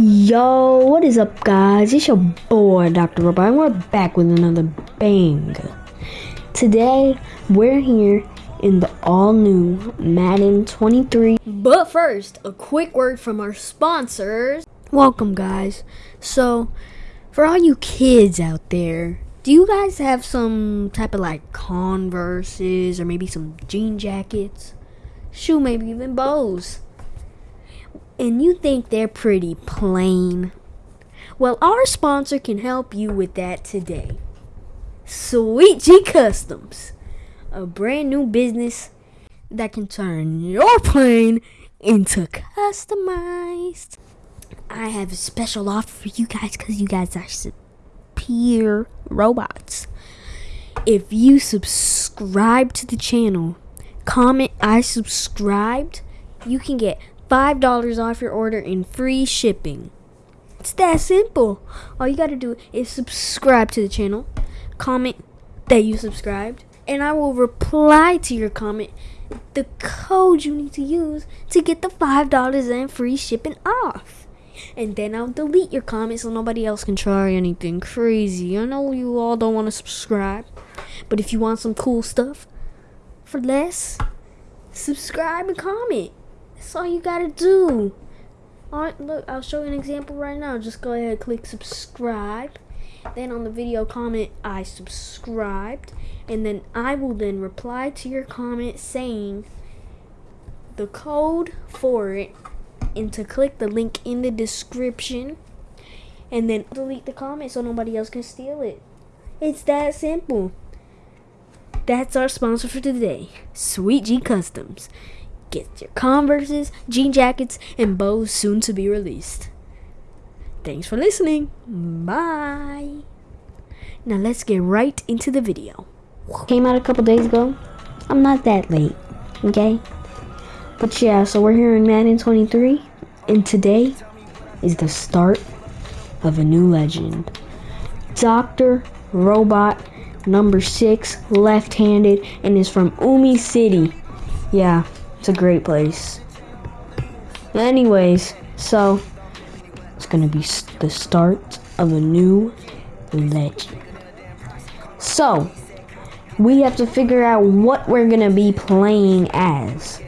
Yo, what is up, guys? It's your boy, Dr. Robot, and we're back with another bang. Today, we're here in the all new Madden 23. But first, a quick word from our sponsors. Welcome, guys. So, for all you kids out there, do you guys have some type of like Converses or maybe some jean jackets? Shoe, maybe even bows and you think they're pretty plain? Well, our sponsor can help you with that today. Sweet G Customs, a brand new business that can turn your plain into customized. I have a special offer for you guys because you guys are superior robots. If you subscribe to the channel, comment I subscribed, you can get $5 off your order and free shipping. It's that simple. All you gotta do is subscribe to the channel, comment that you subscribed, and I will reply to your comment the code you need to use to get the $5 and free shipping off. And then I'll delete your comment so nobody else can try anything crazy. I know you all don't want to subscribe, but if you want some cool stuff for less, subscribe and comment. That's all you gotta do. Alright, look, I'll show you an example right now. Just go ahead, and click subscribe. Then on the video comment, I subscribed. And then I will then reply to your comment saying the code for it and to click the link in the description and then delete the comment so nobody else can steal it. It's that simple. That's our sponsor for today, Sweet G Customs. Get your Converses, jean jackets, and bows soon to be released. Thanks for listening. Bye. Now let's get right into the video. Came out a couple days ago. I'm not that late, okay? But yeah, so we're here in Madden 23, and today is the start of a new legend. Dr. Robot number 6, left-handed, and is from Umi City. Yeah, it's a great place. Anyways, so it's gonna be the start of a new legend. So we have to figure out what we're gonna be playing as.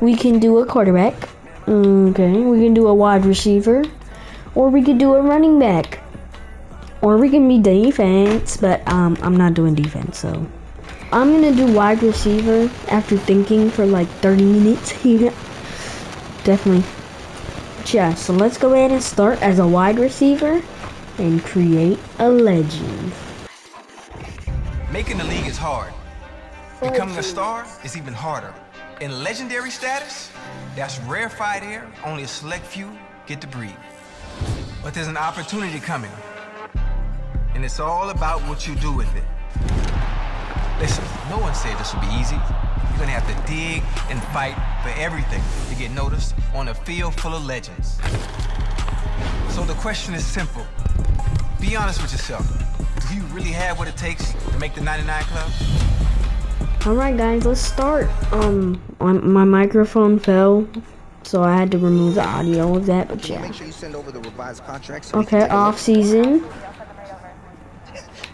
We can do a quarterback. Okay, we can do a wide receiver, or we could do a running back, or we can be defense. But um, I'm not doing defense, so I'm gonna do wide receiver after thinking for like 30 minutes. Definitely. Yeah, so let's go ahead and start as a wide receiver and create a legend. Making the league is hard. Becoming a star is even harder. In legendary status, that's rarefied air only a select few get to breathe. But there's an opportunity coming. And it's all about what you do with it. Listen, no one said this would be easy. You're gonna have to dig and fight for everything to get noticed on a field full of legends. So the question is simple. Be honest with yourself. Do you really have what it takes to make the 99 Club? Alright guys, let's start. Um, my microphone fell, so I had to remove the audio of that, but yeah. Make sure you send over the revised contracts. okay, off season.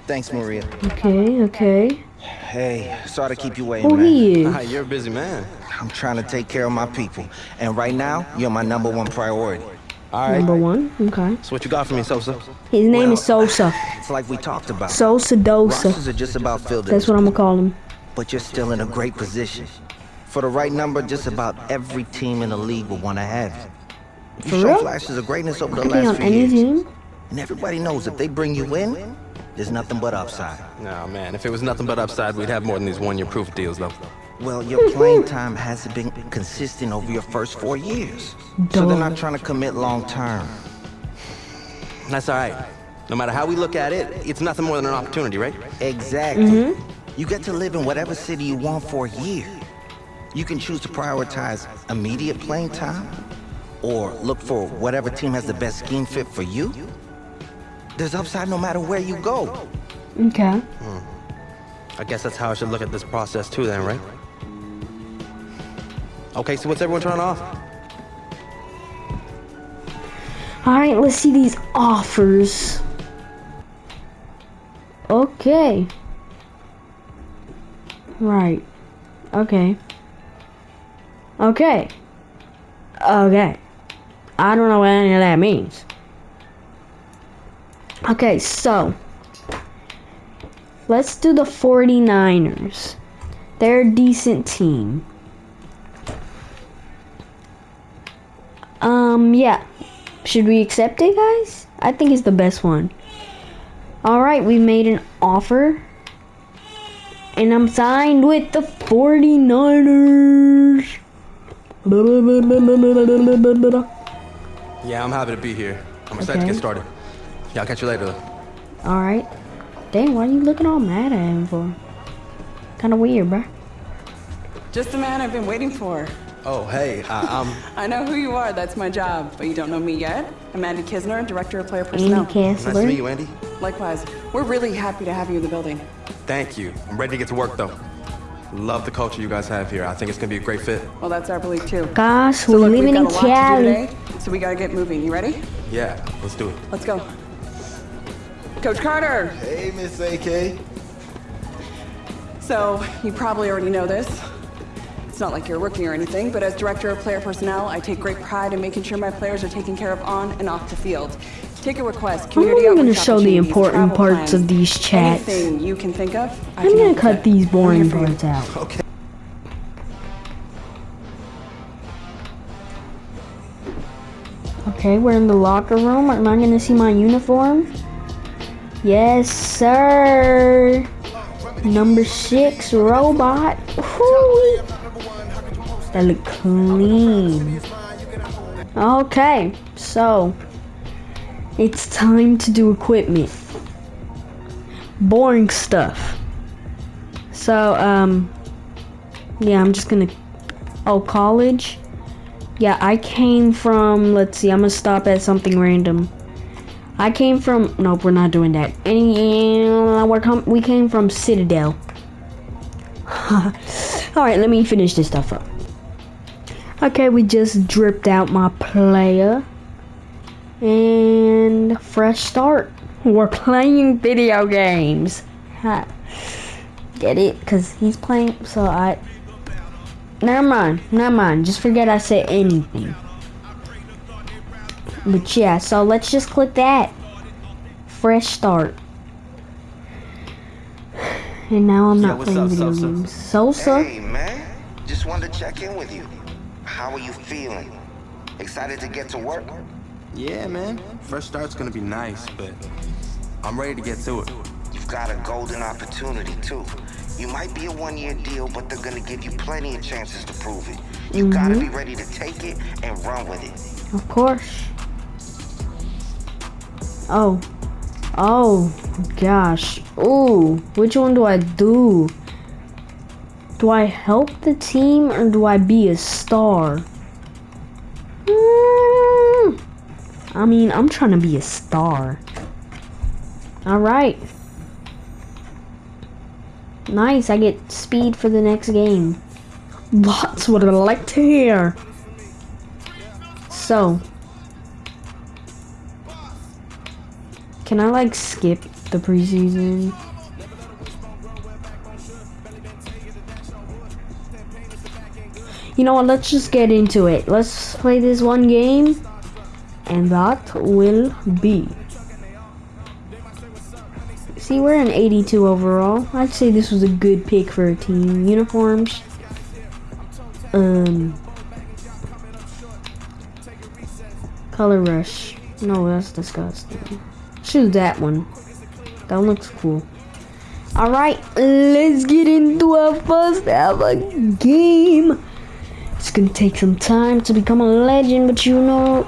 Thanks, Maria. Okay, okay. Hey, sorry to keep you waiting, Who man. he is? Ah, you're a busy man. I'm trying to take care of my people. And right now, you're my number one priority. All right. Number one, okay. So what you got for me, Sosa? His name Well, is Sosa. It's like we talked about. Sosa Rosters Dosa. are just about filled. That's what I'm gonna call him. But you're still in a great position. For the right number, just about every team in the league will want to have you. For You show real? flashes of greatness over the Could last few years. team. And everybody knows if they bring you in, there's nothing but upside. No, man. If it was nothing but upside, we'd have more than these one-year proof deals, though. Well, your playing time hasn't been consistent over your first four years. So they're not trying to commit long term. That's all right. No matter how we look at it, it's nothing more than an opportunity, right? Exactly. Mm-hmm. You get to live in whatever city you want for a year. You can choose to prioritize immediate playing time or look for whatever team has the best scheme fit for you. There's upside no matter where you go. Okay. Hmm. I guess that's how I should look at this process too, then, right? Okay, so what's everyone turning off? Alright, let's see these offers. Okay. Right. Okay. Okay. Okay. I don't know what any of that means. Okay, so let's do the 49ers. They're a decent team. Um, yeah. Should we accept it, guys? I think it's the best one. Alright, we made an offer. And I'm signed with the 49ers. Yeah, I'm happy to be here. I'm excited to get started. Yeah, I'll catch you later. Alright. Dang, why are you looking all mad at him for? Kinda weird, bruh. Just the man I've been waiting for. Oh, hey, uh, I'm... I know who you are, that's my job, but you don't know me yet. I'm Andy Kisner, Director of Player Personnel. Andy Personnel. Nice to meet you, Andy. Likewise, we're really happy to have you in the building. Thank you. I'm ready to get to work, though. Love the culture you guys have here. I think it's gonna be a great fit. Well, that's our belief too. Gosh, So we're look, living in a lot Cali. today, so we gotta get moving. You ready? Yeah, let's do it. Let's go. Coach Carter! Hey, Miss AK. So, you probably already know this. It's not like you're a rookie or anything, but as Director of Player Personnel, I take great pride in making sure my players are taken care of on and off the field. Take a request, I'm community gonna show the important parts plans, of these chats. Anything you can think of, I I'm gonna cut with. these boring here parts out. Okay. Okay, we're in the locker room. Am I gonna see my uniform? Yes, sir. Number six robot. That look clean. Okay, so it's time to do equipment. Boring stuff. So, um, yeah, I'm just gonna. Oh, college. Yeah, I came from. Let's see. I'm gonna stop at something random. I came from. Nope, we're not doing that. And uh, We're com- we came from Citadel. All right, let me finish this stuff up. Okay, we just dripped out my player. And fresh start. We're playing video games. Ha. Get it? Cause he's playing. So I. Never mind, never mind. Just forget I said anything. But yeah, so let's just click that. Fresh start. And now I'm not what's playing up, video Sosa? games. Sosa? Hey, man. Just wanted to check in with you. How are you feeling? Excited to get to work? Yeah, man. Fresh start's gonna be nice, but I'm ready to get to it. You've got a golden opportunity, too. You might be a one-year deal, but they're gonna give you plenty of chances to prove it. You gotta mm-hmm. be ready to take it and run with it. Of course. Oh. Oh, gosh. Ooh, which one do I do? Do I help the team or do I be a star? Hmm. I mean, I'm trying to be a star. Alright. Nice, I get speed for the next game. That's what I like to hear. So, can I like skip the preseason? You know what? Let's just get into it. Let's play this one game, and that will be. See, we're an 82 overall. I'd say this was a good pick for a team. Uniforms. Um. Color rush. No, that's disgusting. Choose that one. That looks cool. Alright, let's get into our first ever game. It's gonna take some time to become a legend, but you know,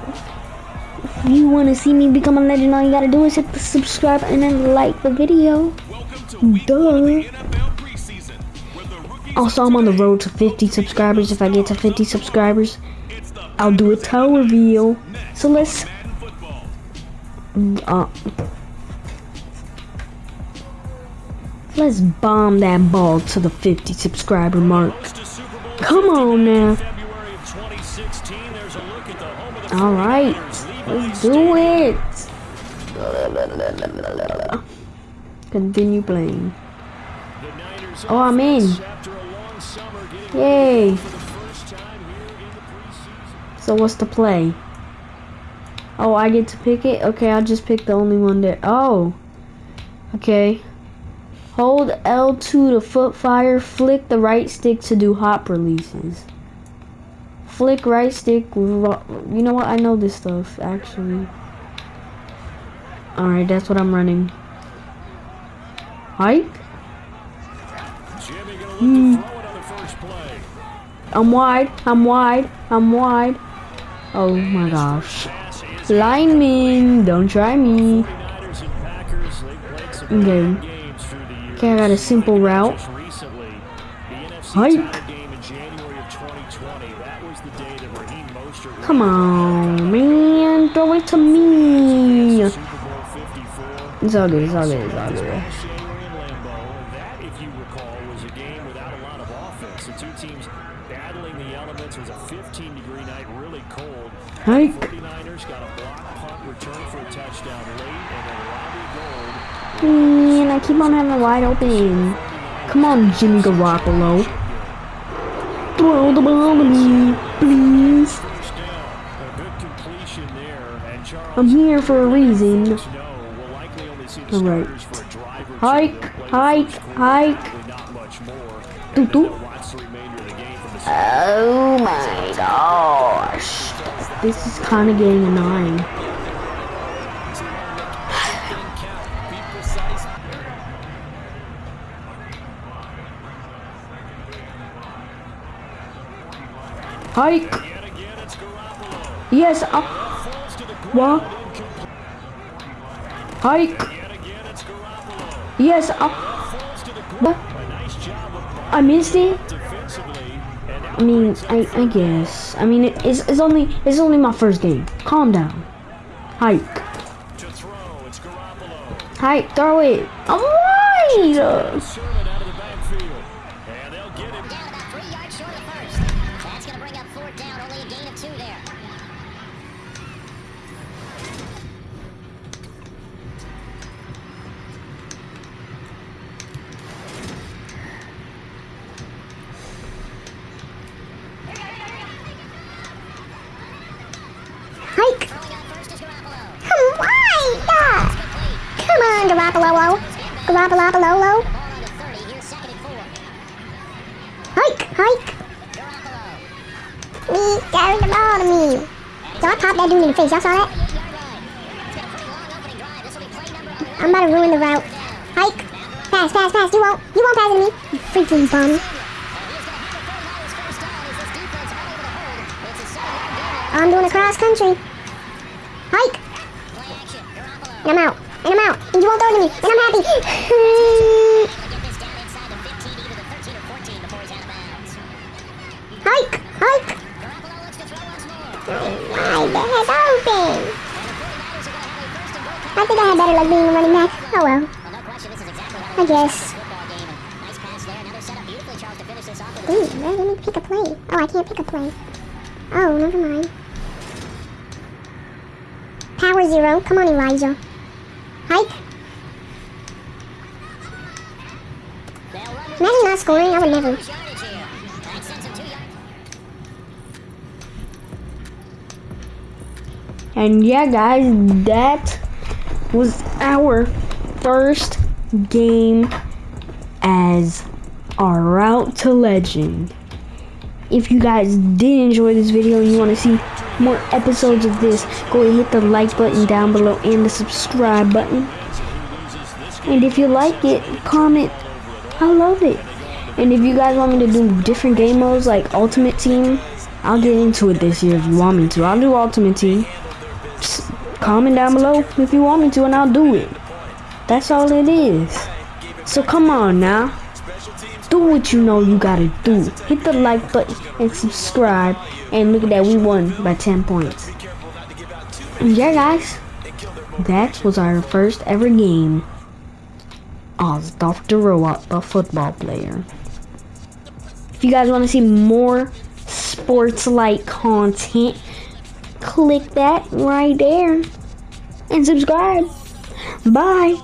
if you wanna see me become a legend, all you gotta do is hit the subscribe and then like the video. Duh. Also, I'm on the road to 50 subscribers. If I get to 50 subscribers, I'll do a toe reveal. So let's. Uh, let's bomb that ball to the 50 subscriber mark. Come on now. All right. Let's do it. Continue playing. Oh, I'm in. Yay. So what's the play? Oh, I get to pick it? Okay, I'll just pick the only one there. Oh. Okay. Hold L2 to foot fire. Flick the right stick to do hop releases. Flick right stick. You know what? I know this stuff, actually. Alright, that's what I'm running. Hike? Hmm. I'm wide. I'm wide. I'm wide. Oh my gosh. Lineman, don't try me. Okay. Okay, I got a simple route. Hike. Come on, man. Throw it to me. It's all good. It's all good. It's all good. Hike. 49ers got a block punt return for a touchdown late, and then Man, I keep on having a wide open. Come on, Jimmy Garoppolo. Throw the ball to me, please. I'm here for a reason. Alright. Hike, hike, hike. Doo -doo. Oh my gosh. This is kind of getting annoying. Hike. Yes. Uh, what? Hike. Yes. Uh, what? I missed it. I mean, I, I guess. I mean, it, it's, it's only it's only my first game. Calm down. Hike. Hike, throw it. I'm right. Garoppolo. Garoppolo. Hike, hike. Me, carry the ball to me. I popped that dude in the face. Y'all saw that? I'm about to ruin the route. Hike. Pass, pass, pass. You won't. You won't pass to me. You freaking bum. I'm doing a cross country. Hike. I'm out. And I'm out. And you won't throw it to me. And I'm happy. hike! Hike! My bed's open! I think I had better luck being a running back. Oh well. I guess. Ooh, let me pick a play. Oh, I can't pick a play. Oh, never mind. Power zero. Come on, Elijah. Hike. Imagine not scoring, I would never. And yeah, guys, that was our first game as our route to legend. If you guys did enjoy this video and you want to see more episodes of this, go and hit the like button down below and the subscribe button. And if you like it, comment. I love it. And if you guys want me to do different game modes like Ultimate Team, I'll get into it this year if you want me to. I'll do Ultimate Team. Just comment down below if you want me to and I'll do it. That's all it is. So come on now. Do what you know you gotta do. Hit the like button and subscribe. And look at that, we won by 10 points. Yeah, guys. That was our first ever game as Dr. Robot, the football player. If you guys want to see more sports-like content, click that right there and subscribe. Bye.